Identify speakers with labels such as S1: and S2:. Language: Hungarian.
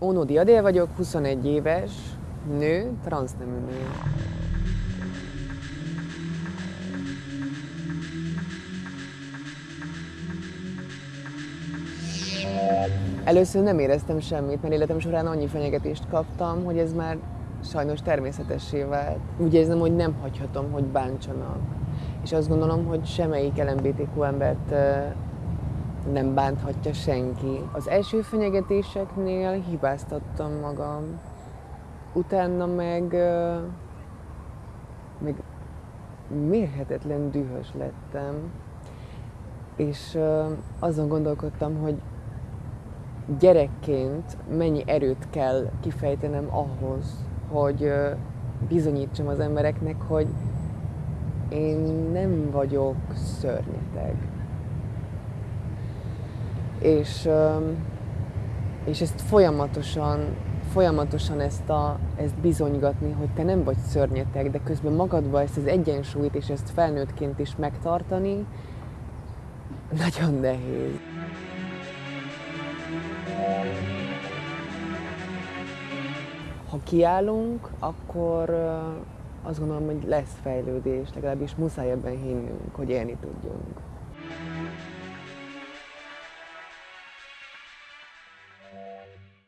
S1: Ónodi Adél vagyok, 21 éves, nő, transznemű nő. Először nem éreztem semmit, mert életem során annyi fenyegetést kaptam, hogy ez már sajnos természetessé vált. Úgy érzem, hogy nem hagyhatom, hogy bántsanak. És azt gondolom, hogy semmelyik LMBTQ embert nem bánthatja senki. Az első fenyegetéseknél hibáztattam magam. Utána meg, meg mérhetetlen dühös lettem, és azon gondolkodtam, hogy gyerekként mennyi erőt kell kifejtenem ahhoz, hogy bizonyítsam az embereknek, hogy én nem vagyok szörnyeteg. És, és ezt folyamatosan, folyamatosan ezt, a, ezt bizonygatni, hogy te nem vagy szörnyeteg, de közben magadban ezt az egyensúlyt és ezt felnőttként is megtartani, nagyon nehéz. Ha kiállunk, akkor azt gondolom, hogy lesz fejlődés, legalábbis muszáj ebben hinnünk, hogy élni tudjunk.